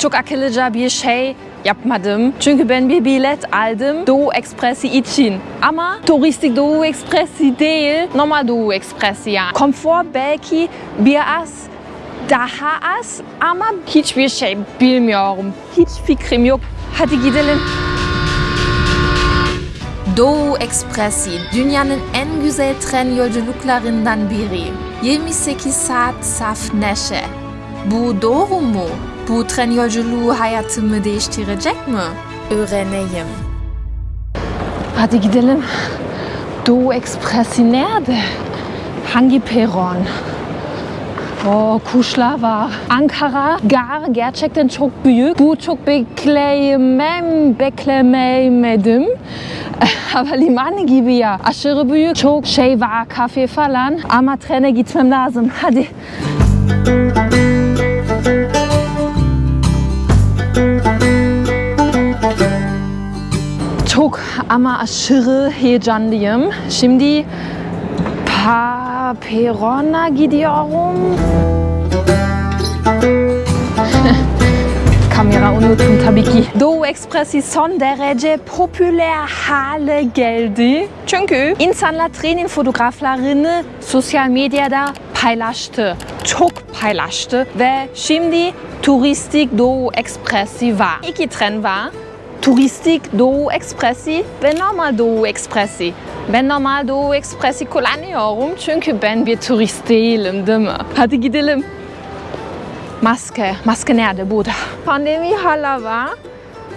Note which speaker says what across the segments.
Speaker 1: çok akıllıca bir şey yapmadım. Çünkü ben bir bilet aldım Doğu Ekspresi için. Ama turistik Doğu Ekspresi değil, normal Doğu Ekspresi yani. Konfor belki biraz daha az ama hiçbir şey bilmiyorum. Hiç fikrim yok. Hadi gidelim. Doğu Ekspresi dünyanın en güzel tren yolculuklarından biri. 28 saat saf neşe. Bu doğru mu? Bu tren yolculuğu hayatımı değiştirecek mi? Öğreneyim. Hadi gidelim. Doğu Ekspresi nerede? Hangi peron? O kuşlar var. Ankara gar gerçekten çok büyük. Bu çok bekleyemem, beklememedim. Ama liman gibi ya. Aşırı büyük. Çok şey var, kafe falan. Ama trene gitmem lazım. Hadi. Çok ama aşırı heyecanlıyım. Şimdi perona gidiyorum. Kamera unuttum tabii ki. Doğu Ekspresi son derece popüler hale geldi. Çünkü insanlar trenin fotoğraflarını sosyal medyada paylaştı. Çok paylaştı ve şimdi turistik Doğu Ekspresi var. İki tren var. Turistik Doğu Ekspresi ve normal Doğu Ekspresi. Ben normal Doğu Ekspresi kullanıyorum çünkü ben bir turist değilim değil mi? Hadi gidelim. Maske. Maske nerede? Burada. Pandemi hala var.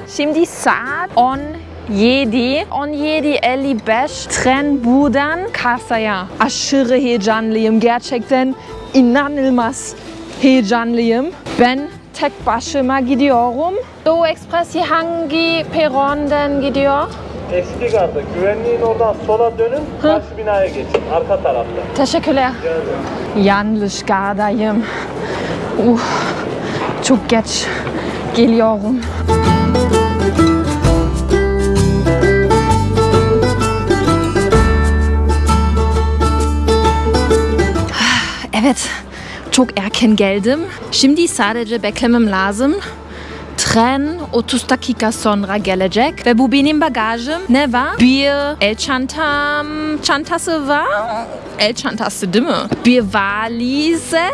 Speaker 1: Şimdi saat 17. 17.55 tren buradan Karsa'ya. Aşırı heyecanlıyım. Gerçekten inanılmaz heyecanlıyım. Ben tek başıma gidiyorum. Doğu Ekspresi hangi perondan gidiyor?
Speaker 2: Eski garda güvenliğin oradan sola dönün karşı binaya geçin arka tarafta.
Speaker 1: Teşekkürler. Yanlış gardayım. Uh, çok geç geliyorum. Evet, çok erken geldim. Şimdi sadece beklemem lazım. Tren 30 dakika sonra gelecek ve bu benim bagajım. Ne var? Bir el çantam, çantası var. El çantası değil mi? Bir valize.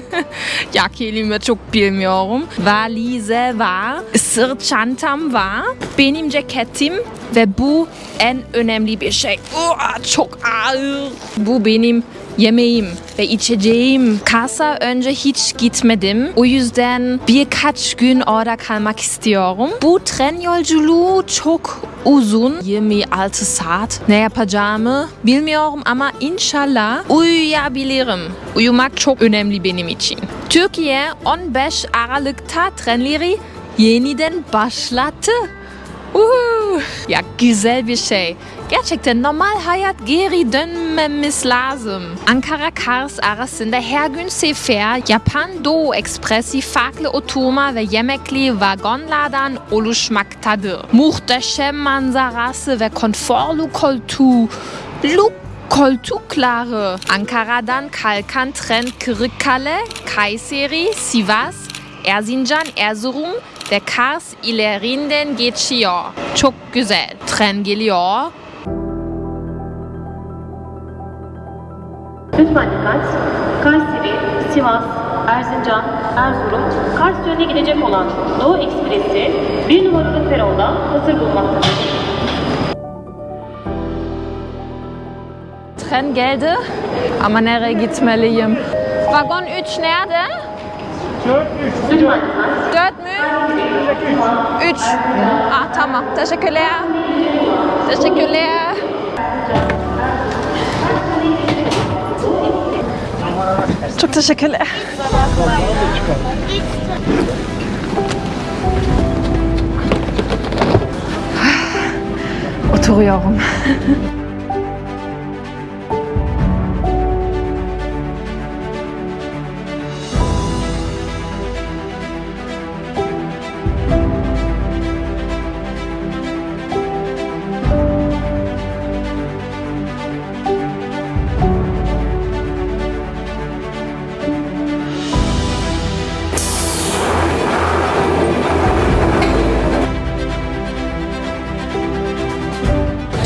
Speaker 1: ya kelime çok bilmiyorum. Valize var. Sırt çantam var. Benim ceketim ve bu en önemli bir şey. Oh, çok ağır. Bu benim yemeğim ve içeceğim. Kasa önce hiç gitmedim. O yüzden birkaç gün orada kalmak istiyorum. Bu tren yolculuğu çok uzun. 26 saat. Ne yapacağımı bilmiyorum ama inşallah uyuyabilirim. Uyumak çok önemli benim için. Türkiye 15 Aralık'ta trenleri yeniden başlattı. Uhu. Ya güzel bir şey. Gerçekten normal hayat geri dönmemiz lazım. Ankara Kars arasında her gün sefer Japan Doğu Ekspresi farklı oturma ve yemekli vagonlardan oluşmaktadır. Muhteşem manzarası ve konforlu koltuğu. Koltukları. Ankara'dan kalkan tren Kırıkkale, Kayseri, Sivas, Erzincan, Erzurum ve Kars ilerinden geçiyor. Çok güzel. Tren geliyor.
Speaker 3: Lütfen dikkat. Kayseri, Sivas, Erzincan, Erzurum, Kars yönüne gidecek olan Doğu Ekspresi bir numaralı peronda hazır bulunmaktadır.
Speaker 1: Tren geldi ama nereye gitmeliyim? Vagon 3 nerede?
Speaker 2: 4 3
Speaker 3: Lütfen dikkat.
Speaker 1: 4 mü? 3. Ah tamam. Teşekkürler. Teşekkürler. Çok teşekkürler. Oturuyorum.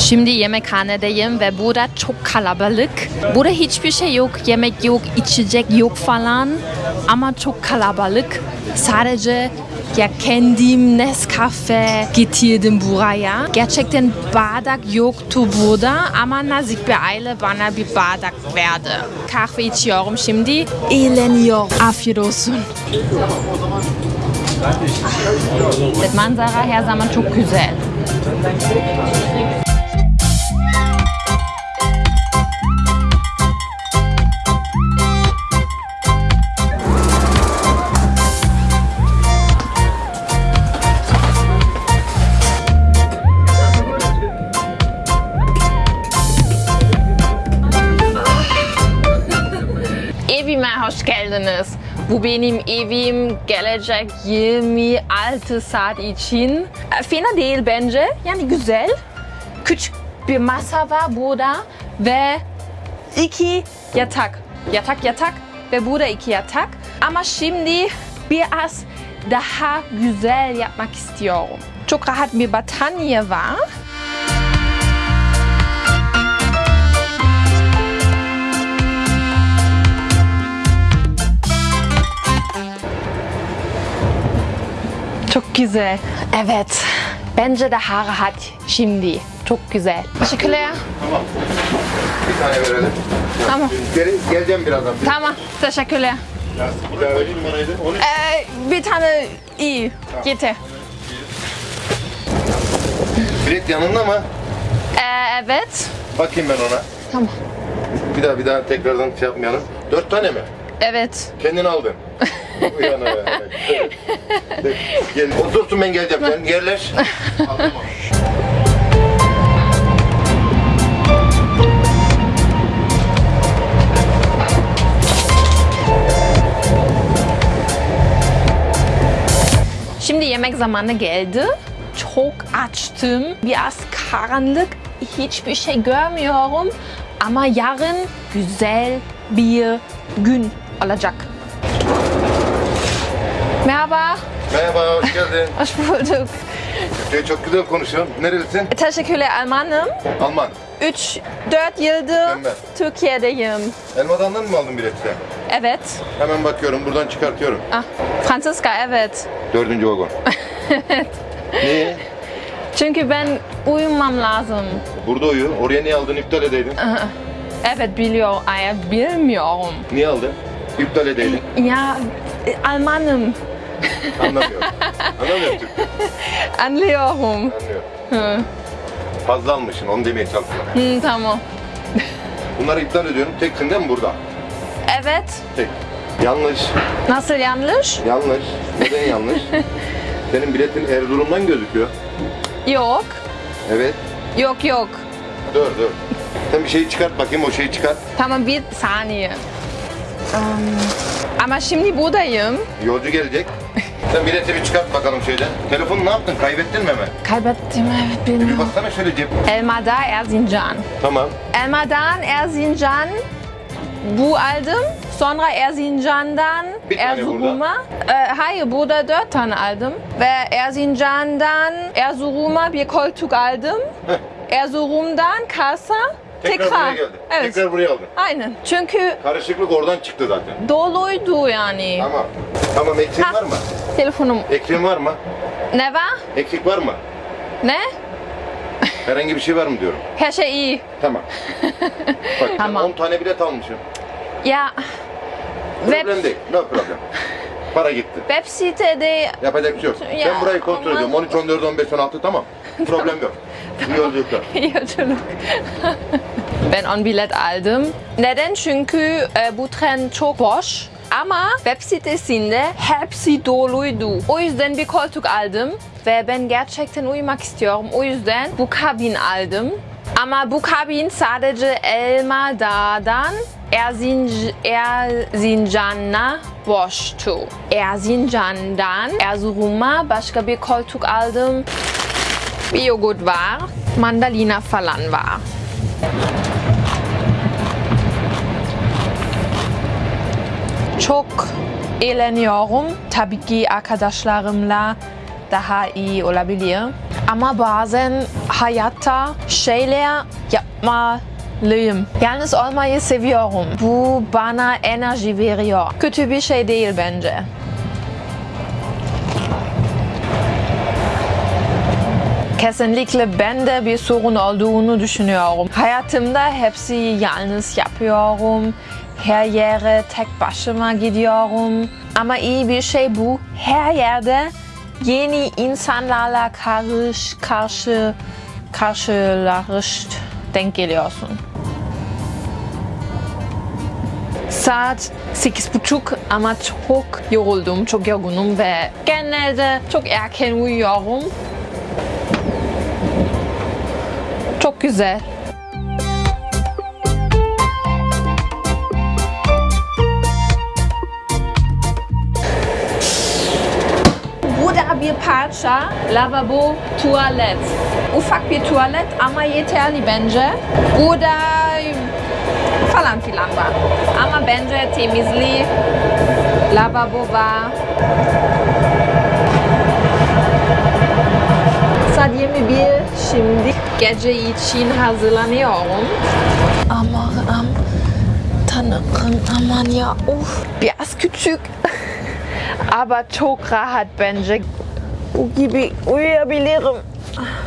Speaker 1: Şimdi yemekhanedeyim ve burada çok kalabalık. Burada hiçbir şey yok, yemek yok, içecek yok falan. Ama çok kalabalık. Sadece ya kendim Nescafe getirdim buraya. Gerçekten bardak yoktu burada ama nazik bir aile bana bir bardak verdi. Kahve içiyorum şimdi. Eğleniyorum. Afiyet olsun. Manzara her zaman çok güzel. Bu benim evim gelecek 26 saat için. E, Fena değil bence. Yani güzel. Küçük bir masa var burada ve iki yatak. Yatak yatak ve burada iki yatak. Ama şimdi biraz daha güzel yapmak istiyorum. Çok rahat bir battaniye var. Çok güzel. Evet. Bence daha rahat şimdi. Çok güzel. Teşekkürler.
Speaker 4: Tamam. Bir tane verelim.
Speaker 1: Tamam.
Speaker 4: Geri, geleceğim birazdan.
Speaker 1: Tamam. Teşekkürler.
Speaker 4: Bir daha vereyim numaraydı. Onu
Speaker 1: Ee, bir tane iyi. Yeter.
Speaker 4: bilet yanında mı?
Speaker 1: Ee, evet.
Speaker 4: Bakayım ben ona.
Speaker 1: Tamam.
Speaker 4: Bir daha bir daha tekrardan şey yapmayalım. Dört tane mi?
Speaker 1: Evet.
Speaker 4: Kendin aldın. Uyan. Gel, otursun ben geleceğim. Sen yerleş.
Speaker 1: Şimdi yemek zamanı geldi. Çok açtım. Biraz karanlık. Hiçbir şey görmüyorum. Ama yarın güzel bir gün olacak. Merhaba.
Speaker 4: Merhaba, hoş geldin.
Speaker 1: Hoş bulduk.
Speaker 4: Şey, çok güzel konuşuyorsun. Nerelisin?
Speaker 1: Teşekkürler Almanım.
Speaker 4: Alman.
Speaker 1: 3-4 yıldır
Speaker 4: Mükemmel.
Speaker 1: Türkiye'deyim.
Speaker 4: Elmadan'dan mı aldın bileti?
Speaker 1: Evet.
Speaker 4: Hemen bakıyorum, buradan çıkartıyorum.
Speaker 1: Ah, Franziska evet.
Speaker 4: Dördüncü vagon. Niye?
Speaker 1: Çünkü ben uyumam lazım.
Speaker 4: Burada uyu. Oraya niye aldın? İptal edeydin.
Speaker 1: Evet biliyor, ay bilmiyorum.
Speaker 4: Niye aldın? İptal edeydin.
Speaker 1: Ya Almanım.
Speaker 4: Anlamıyorum. Anlamıyorum Türkçe.
Speaker 1: Anlıyorum.
Speaker 4: Anlıyorum. Fazla almışsın, onu demeye çalışıyorum.
Speaker 1: Hı, tamam.
Speaker 4: Bunları iptal ediyorum. Teksin değil mi burada?
Speaker 1: Evet.
Speaker 4: Tek. Yanlış.
Speaker 1: Nasıl yanlış?
Speaker 4: Yanlış. Neden yanlış? Senin biletin Erzurum'dan gözüküyor.
Speaker 1: Yok.
Speaker 4: Evet.
Speaker 1: Yok yok.
Speaker 4: Dur dur. Sen bir şeyi çıkart bakayım o şeyi çıkart.
Speaker 1: Tamam bir saniye. Am, ama şimdi buradayım.
Speaker 4: Yolcu gelecek. Sen bileti bir çıkart bakalım şeyden. Telefonu ne yaptın? Kaybettin mi hemen?
Speaker 1: Kaybettim evet
Speaker 4: Bir
Speaker 1: bilmiyorum.
Speaker 4: baksana şöyle cep.
Speaker 1: Elmada Erzincan.
Speaker 4: Tamam.
Speaker 1: Elmadan Erzincan bu aldım. Sonra Erzincan'dan
Speaker 4: Bir tane
Speaker 1: Erzurum'a. Ee, hayır burada dört tane aldım. Ve Erzincan'dan Erzurum'a bir koltuk aldım.
Speaker 4: Heh.
Speaker 1: Erzurum'dan Kars'a
Speaker 4: Tekrar,
Speaker 1: tekrar.
Speaker 4: buraya geldi.
Speaker 1: Evet.
Speaker 4: Tekrar buraya aldın.
Speaker 1: Aynen. Çünkü
Speaker 4: Karışıklık oradan çıktı zaten.
Speaker 1: doluydu yani.
Speaker 4: Tamam. Tamam eksiğin
Speaker 1: Ha.
Speaker 4: var mı?
Speaker 1: Telefonum.
Speaker 4: Eksiğin var mı?
Speaker 1: Ne var?
Speaker 4: Eksik var mı?
Speaker 1: Ne?
Speaker 4: Herhangi bir şey var mı diyorum.
Speaker 1: Her şey iyi.
Speaker 4: Tamam. Bak sen
Speaker 1: Tamam.
Speaker 4: 10 tane bilet almışsın.
Speaker 1: Ya
Speaker 4: Problem değil. No problem. Para gitti.
Speaker 1: web sitede
Speaker 4: Yapacak bir şey yok.
Speaker 1: Ya,
Speaker 4: ben burayı kontrol
Speaker 1: aman.
Speaker 4: ediyorum. 13, 14, 15, 16 tamam. Problem yok. İyi yolculuklar.
Speaker 1: Yolculuk. ben on bilet aldım. Neden? Çünkü e, bu tren çok boş. Ama web sitesinde hepsi doluydu. O yüzden bir koltuk aldım. Ve ben gerçekten uyumak istiyorum. O yüzden bu kabin aldım. Ama bu kabin sadece Elmadağ'dan Erzinc Erzincan'a boştu. Erzincan'dan Erzurum'a başka bir koltuk aldım. Bir yoğurt var, mandalina falan var. Çok eğleniyorum. Tabii ki arkadaşlarımla daha iyi olabilir. Ama bazen hayatta şeyler yapmalıyım. Yalnız olmayı seviyorum. Bu bana enerji veriyor. Kötü bir şey değil bence. Kesinlikle bende bir sorun olduğunu düşünüyorum. Hayatımda hepsi yalnız yapıyorum. Her yere tek başıma gidiyorum. Ama iyi bir şey bu. Her yerde yeni insanlarla karış, karşı, karşılaşt denk geliyorsun. Saat sekiz buçuk ama çok yoruldum, çok yorgunum ve genelde çok erken uyuyorum. Çok güzel. Parça lavabo tuvalet. Ufak bir tuvalet ama yeterli bence. Burada falan filan var. Ama bence temizli lavabo var. Saat 21 şimdi gece için hazırlanıyorum. Aman tanrım aman ya uf biraz küçük. Ama çok rahat bence. Bu gibi uyuyabilirim.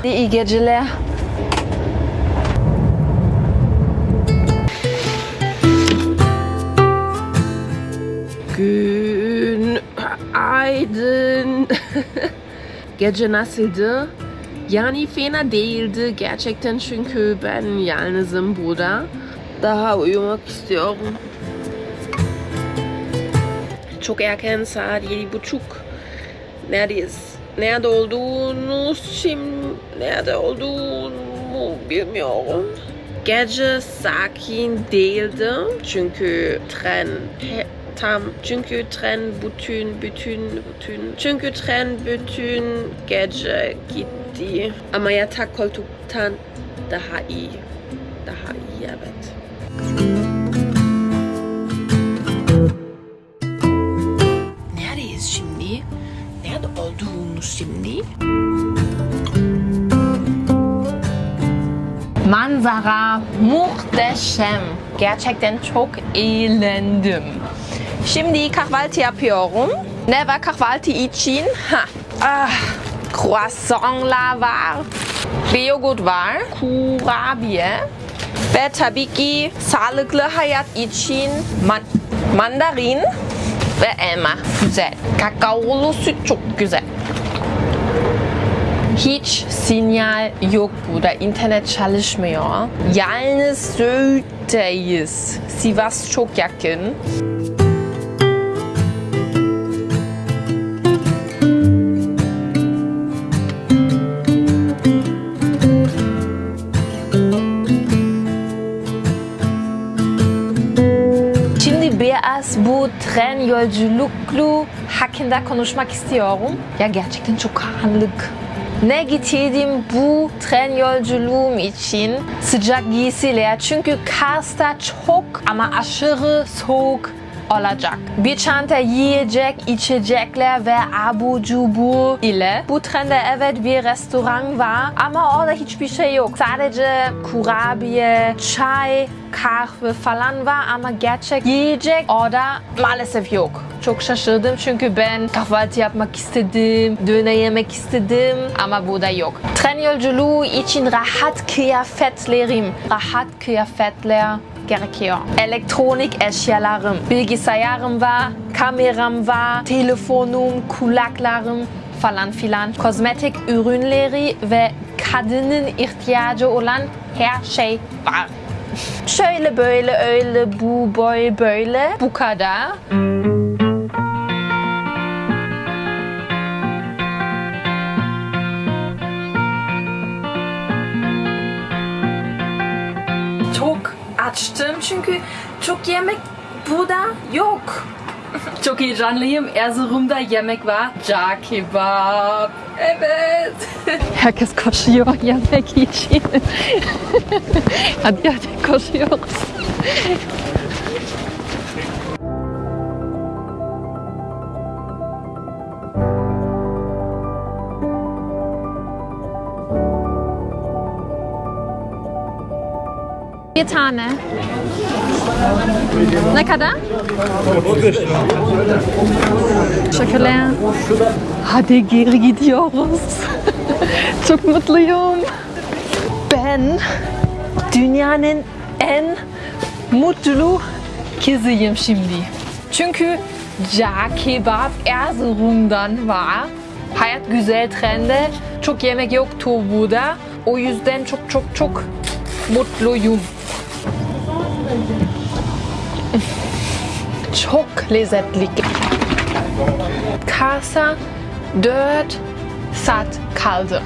Speaker 1: İyi geceler.
Speaker 5: Günaydın. Gece nasıldı? Yani fena değildi gerçekten çünkü ben yalnızım burada. Daha uyumak istiyorum. Çok erken saat yedi buçuk. Neredeyiz? Nerede olduğunu şimdi nerede olduğunu bilmiyorum. Gece sakin değildi çünkü tren tam çünkü tren bütün bütün bütün çünkü tren bütün gece gitti. Ama yatak koltuktan daha iyi. Daha iyi evet. Şimdi?
Speaker 1: Manzara muhteşem. Gerçekten çok eğlendim. Şimdi kahvaltı yapıyorum. Ne var kahvaltı için? Ha. Ah, croissantlar var. Bir yoğurt var. Kurabiye. Ve tabii ki sağlıklı hayat için man mandarin ve elma. Güzel. Kakaolu süt çok güzel. Hiç sinyal yok burada. İnternet çalışmıyor. Yalnız Söğüt'teyiz. Sivas çok yakın. Biraz bu tren yolculuklu hakkında konuşmak istiyorum. Ya gerçekten çok karanlık. Ne getirdim bu tren yolculuğum için? Sıcak giysiler çünkü Kars'ta çok ama aşırı soğuk olacak. Bir çanta yiyecek, içecekler ve abu cubur ile. Bu trende evet bir restoran var ama orada hiçbir şey yok. Sadece kurabiye, çay, kahve falan var ama gerçek yiyecek orada maalesef yok. Çok şaşırdım çünkü ben kahvaltı yapmak istedim, döner yemek istedim ama burada yok. Tren yolculuğu için rahat kıyafetlerim, rahat kıyafetler gerekiyor. Elektronik eşyalarım, bilgisayarım var, kameram var, telefonum, kulaklarım falan filan. Kozmetik ürünleri ve kadının ihtiyacı olan her şey var. Şöyle böyle öyle bu boy böyle bu kadar. Açtım çünkü çok yemek burada yok. Çok heyecanlıyım. Erzurum'da yemek var. Car kebap. Evet. Herkes koşuyor yemek için. hadi hadi koşuyoruz. Bir tane. Ne kadar? Teşekkürler. Hadi geri gidiyoruz. Çok mutluyum. Ben dünyanın en mutlu kızıyım şimdi. Çünkü Ca Kebab Erzurum'dan var. Hayat güzel trende. Çok yemek yoktu burada. O yüzden çok çok çok mutluyum. Çok lezzetli. Kasa 4 saat kaldı.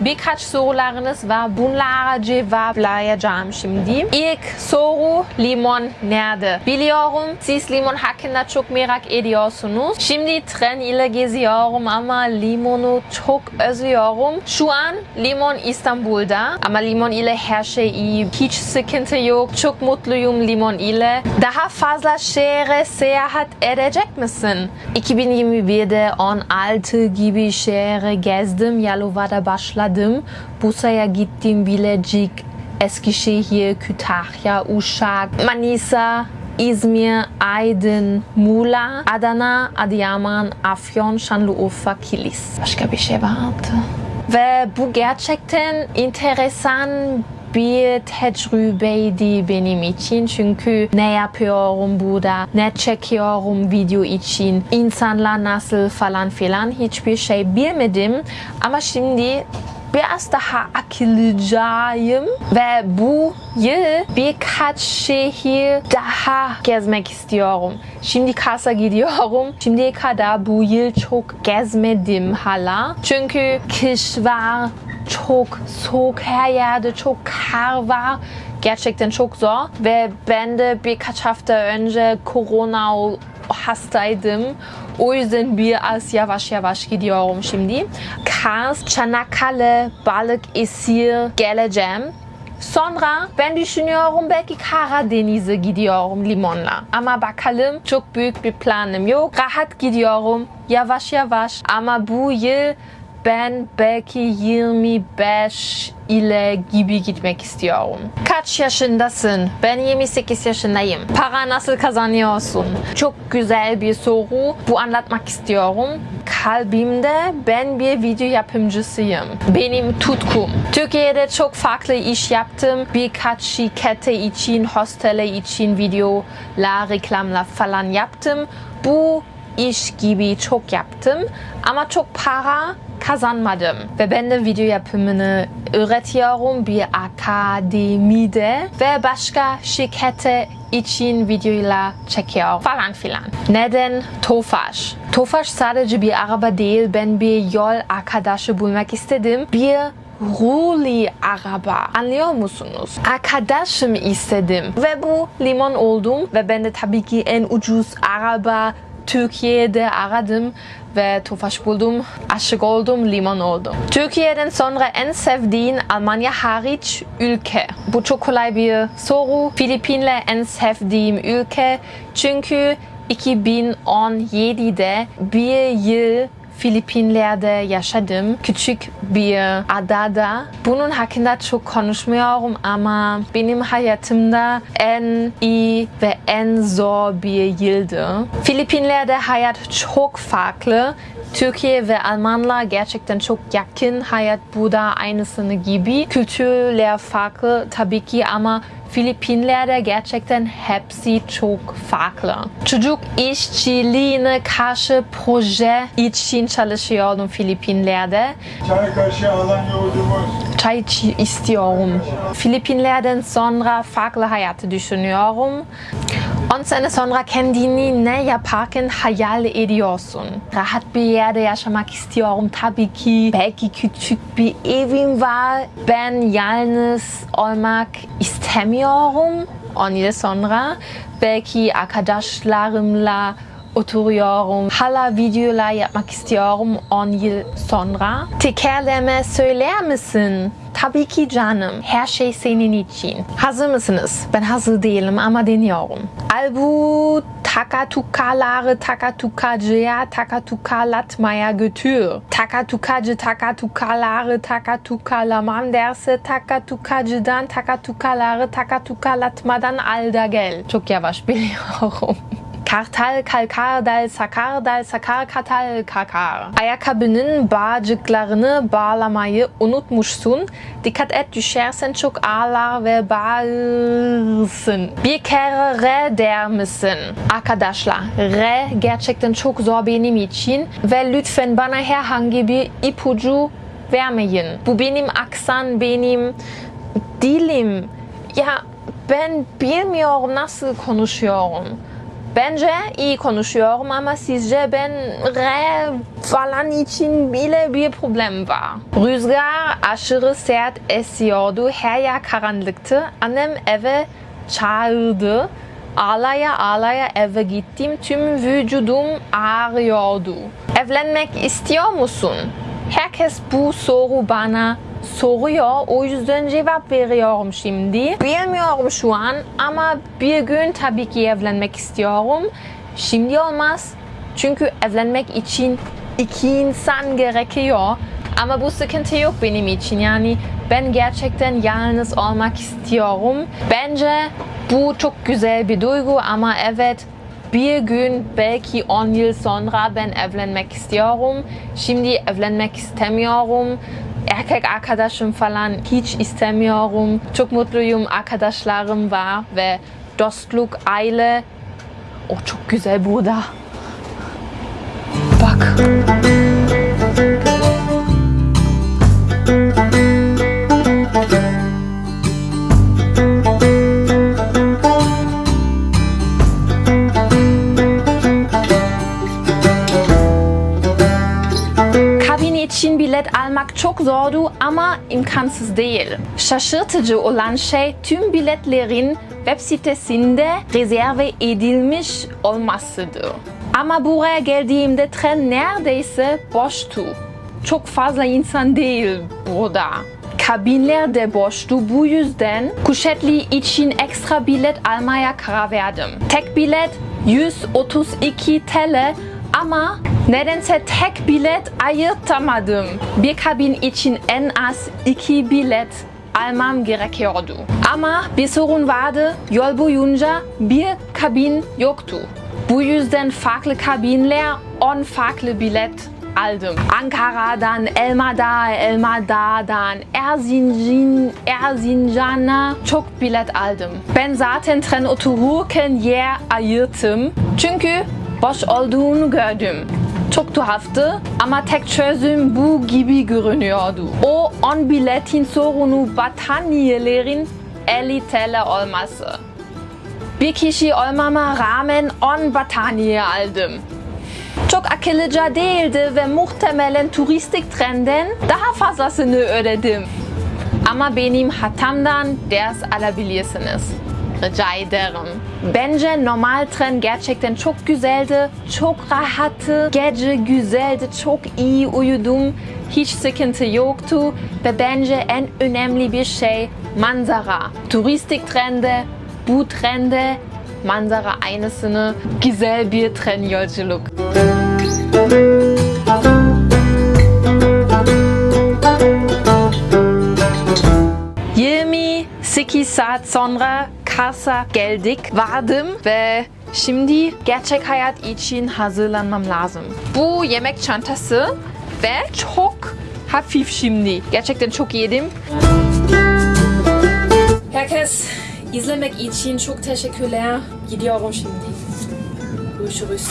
Speaker 1: Birkaç sorularınız var. Bunlara cevaplayacağım şimdi. İlk soru limon nerede? Biliyorum siz limon hakkında çok merak ediyorsunuz. Şimdi tren ile geziyorum ama limonu çok özlüyorum. Şu an limon İstanbul'da ama limon ile her şey iyi. Hiç sıkıntı yok. Çok mutluyum limon ile. Daha fazla şehre seyahat edecek misin? 2021'de 16 gibi şehre gezdim. Yalova'da başladım. Bursa'ya gittim. Bilecik, Eskişehir, Kütahya, Uşak, Manisa, İzmir, Aydın, Muğla, Adana, Adıyaman, Afyon, Şanlıurfa, Kilis. Başka bir şey vardı. Ve bu gerçekten enteresan bir tecrübeydi benim için çünkü ne yapıyorum burada, ne çekiyorum video için, insanlar nasıl falan filan hiçbir şey bilmedim ama şimdi biraz daha akıllıcayım ve bu yıl birkaç şehir daha gezmek istiyorum. Şimdi Kars'a gidiyorum. Şimdiye kadar bu yıl çok gezmedim hala. Çünkü kış var, çok soğuk her yerde, çok kar var. Gerçekten çok zor ve ben de birkaç hafta önce Corona hastaydım. O yüzden biraz yavaş yavaş gidiyorum şimdi. Kars, Çanakkale, Balıkesir geleceğim. Sonra ben düşünüyorum belki Karadeniz'e gidiyorum limonla. Ama bakalım çok büyük bir planım yok. Rahat gidiyorum yavaş yavaş ama bu yıl ben belki 25 ile gibi gitmek istiyorum. Kaç yaşındasın? Ben 28 yaşındayım. Para nasıl kazanıyorsun? Çok güzel bir soru. Bu anlatmak istiyorum. Kalbimde ben bir video yapımcısıyım. Benim tutkum. Türkiye'de çok farklı iş yaptım. Birkaç şirkete için, hostele için videolar, reklamlar falan yaptım. Bu iş gibi çok yaptım ama çok para kazanmadım. Ve ben de video yapımını öğretiyorum bir akademide ve başka şirkete için videolar çekiyor falan filan. Neden Tofaş? Tofaş sadece bir araba değil, ben bir yol arkadaşı bulmak istedim. Bir Ruli araba. Anlıyor musunuz? Arkadaşım istedim. Ve bu limon oldum. Ve ben de tabii ki en ucuz araba Türkiye'de aradım ve Tofaş buldum. Aşık oldum, limon oldum. Türkiye'den sonra en sevdiğin Almanya hariç ülke. Bu çok kolay bir soru. Filipinler en sevdiğim ülke. Çünkü 2017'de bir yıl Filipinler'de yaşadım. Küçük bir adada. Bunun hakkında çok konuşmuyorum ama benim hayatımda en iyi ve en zor bir yıldı. Filipinler'de hayat çok farklı. Türkiye ve Almanlar gerçekten çok yakın. Hayat burada aynısını gibi. Kültürler farklı tabii ki ama Filipinler'de gerçekten hepsi çok farklı. Çocuk işçiliğine karşı proje için çalışıyordum Filipinler'de.
Speaker 6: Çay kaşığı alan yolcumuz.
Speaker 1: Çay istiyorum. Filipinler'den sonra farklı hayatı düşünüyorum. 10 sene sonra kendini ne yaparken hayal ediyorsun. Rahat bir yerde yaşamak istiyorum tabii ki. Belki küçük bir evim var. Ben yalnız olmak istemiyorum. 10 yıl sonra belki arkadaşlarımla oturuyorum. Hala videolar yapmak istiyorum 10 yıl sonra. Tekerleme söyler misin? Tabii ki canım. Her şey senin için. Hazır mısınız? Ben hazır değilim ama deniyorum. Albu takatukaları takatukacıya takatukalatmaya götür. Takatukacı takatukaları takatukalamam derse takatukacıdan takatukaları takatukalatmadan al da gel. Çok yavaş biliyorum. Kartal, kalkardal, sakardal, sakar, katal, kakar. Ayakkabının bağcıklarını bağlamayı unutmuşsun. Dikkat et düşersen çok ağlar ve bağırsın. Bir kere re der misin? Arkadaşlar, re gerçekten çok zor benim için ve lütfen bana herhangi bir ipucu vermeyin. Bu benim aksan, benim dilim. Ya ben bilmiyorum nasıl konuşuyorum. Bence iyi konuşuyorum ama sizce ben re falan için bile bir problem var. Rüzgar aşırı sert esiyordu. Her yer karanlıktı. Annem eve çağırdı. Ağlaya ağlaya eve gittim. Tüm vücudum ağrıyordu. Evlenmek istiyor musun? Herkes bu soru bana soruyor. O yüzden cevap veriyorum şimdi. Bilmiyorum şu an ama bir gün tabii ki evlenmek istiyorum. Şimdi olmaz. Çünkü evlenmek için iki insan gerekiyor. Ama bu sıkıntı yok benim için. Yani ben gerçekten yalnız olmak istiyorum. Bence bu çok güzel bir duygu ama evet bir gün belki 10 yıl sonra ben evlenmek istiyorum. Şimdi evlenmek istemiyorum. Erkek arkadaşım falan hiç istemiyorum. Çok mutluyum arkadaşlarım var ve dostluk, aile. O çok güzel burada. Bak. Bilet almak çok zordu ama imkansız değil. Şaşırtıcı olan şey tüm biletlerin web sitesinde rezerve edilmiş olmasıdır. Ama buraya geldiğimde tren neredeyse boştu. Çok fazla insan değil burada. Kabinler de boştu bu yüzden kuşetli için ekstra bilet almaya karar verdim. Tek bilet 132 TL ama nedense tek bilet ayırtamadım. Bir kabin için en az iki bilet almam gerekiyordu. Ama bir sorun vardı. Yol boyunca bir kabin yoktu. Bu yüzden farklı kabinler on farklı bilet aldım. Ankara'dan, Elmadağ, Elmadağ'dan, Erzincan, Erzincan'a çok bilet aldım. Ben zaten tren otururken yer ayırttım. Çünkü boş olduğunu gördüm. Çok tuhaftı ama tek çözüm bu gibi görünüyordu. O 10 biletin sorunu battaniyelerin 50 TL olması. Bir kişi olmama rağmen 10 battaniye aldım. Çok akıllıca değildi ve muhtemelen turistik trenden daha fazlasını ödedim. Ama benim hatamdan ders alabilirsiniz. Rica ederim. Bence normal tren gerçekten çok güzeldi, çok rahattı, gece güzeldi, çok iyi uyudum, hiç sıkıntı yoktu ve bence en önemli bir şey manzara. Turistik trende, bu trende manzara aynısını güzel bir tren yolculuk. 28 saat sonra Kars'a geldik. Vardım ve şimdi gerçek hayat için hazırlanmam lazım. Bu yemek çantası ve çok hafif şimdi. Gerçekten çok yedim. Herkes izlemek için çok teşekkürler. Gidiyorum şimdi. Görüşürüz.